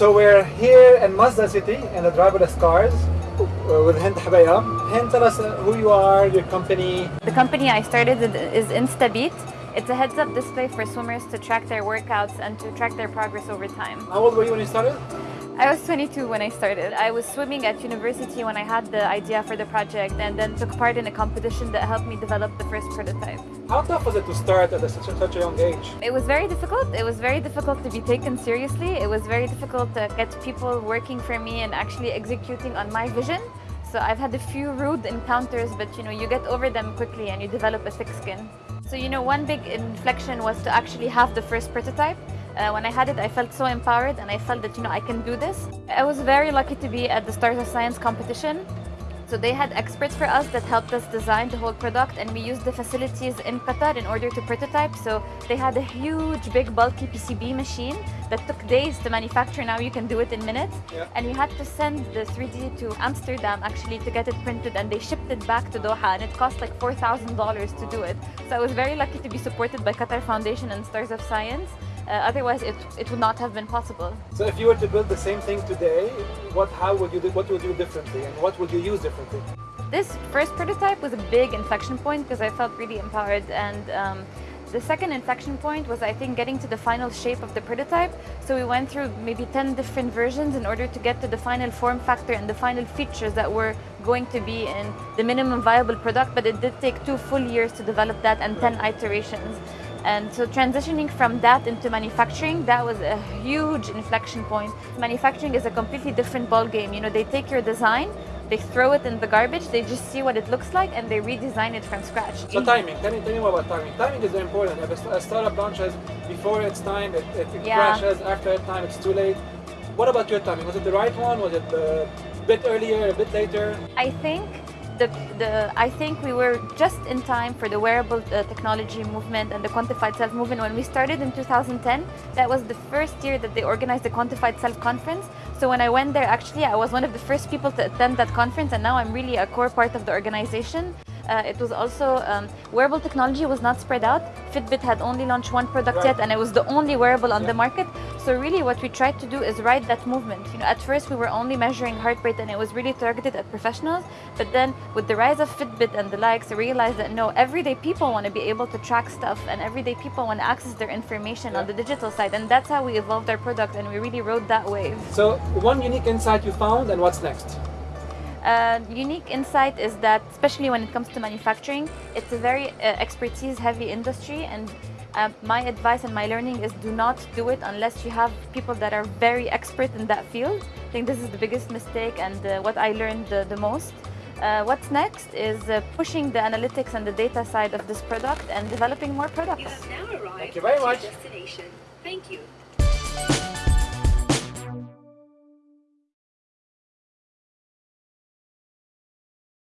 So we're here in Masdar City in the driverless cars uh, with Hind Hobeika. Hind, tell us uh, who you are, your company. The company I started is Instabeat. It's a heads-up display for swimmers to track their workouts and to track their progress over time. How old were you when you started? I was 22 when I started. I was swimming at university when I had the idea for the project and then took part in a competition that helped me develop the first prototype. How tough was it to start at such a, such a young age? It was very difficult. It was very difficult to be taken seriously. It was very difficult to get people working for me and actually executing on my vision. So I've had a few rude encounters, but you know, you get over them quickly and you develop a thick skin. So you know, one big inflection was to actually have the first prototype. Uh, when I had it, I felt so empowered and I felt that, you know, I can do this. I was very lucky to be at the Stars of Science competition. So they had experts for us that helped us design the whole product and we used the facilities in Qatar in order to prototype. So they had a huge, big, bulky PCB machine that took days to manufacture. Now you can do it in minutes. Yeah. And we had to send the 3D to Amsterdam actually to get it printed and they shipped it back to Doha and it cost like $4,000 to do it. So I was very lucky to be supported by Qatar Foundation and Stars of Science. Uh, otherwise, it, it would not have been possible. So if you were to build the same thing today, what, how would you do, what would you do differently and what would you use differently? This first prototype was a big inflection point because I felt really empowered and um, the second inflection point was, I think, getting to the final shape of the prototype. So we went through maybe 10 different versions in order to get to the final form factor and the final features that were going to be in the minimum viable product, but it did take two full years to develop that and 10 iterations. And so transitioning from that into manufacturing, that was a huge inflection point. Manufacturing is a completely different ballgame. You know, they take your design, they throw it in the garbage, they just see what it looks like and they redesign it from scratch. So timing, tell me, tell me about timing. Timing is very important. If a, a startup launches before its time, it, it, it Yeah. crashes, after its time, it's too late. What about your timing? Was it the right one? Was it a bit earlier, a bit later? I think the, the I think we were just in time for the wearable uh, technology movement and the quantified self movement. When we started in 2010, that was the first year that they organized the quantified self conference. So when I went there, actually, I was one of the first people to attend that conference, and now I'm really a core part of the organization. Uh, it was also um, wearable technology was not spread out. Fitbit had only launched one product Right. yet, and it was the only wearable on Yeah. the market. So really, what we tried to do is ride that movement. You know, at first we were only measuring heart rate, and it was really targeted at professionals. But then, with the rise of Fitbit and the likes, I realized that no, everyday people want to be able to track stuff, and everyday people want to access their information on the digital side, and that's how we evolved our product, and we really rode that wave. So one unique insight you found and what's next? Uh, unique insight is that, especially when it comes to manufacturing, it's a very uh, expertise-heavy industry, and uh, my advice and my learning is do not do it unless you have people that are very expert in that field. I think this is the biggest mistake and uh, what I learned the, the most. Uh, what's next is uh, pushing the analytics and the data side of this product and developing more products. You have now arrived you very at your much. destination. Thank you.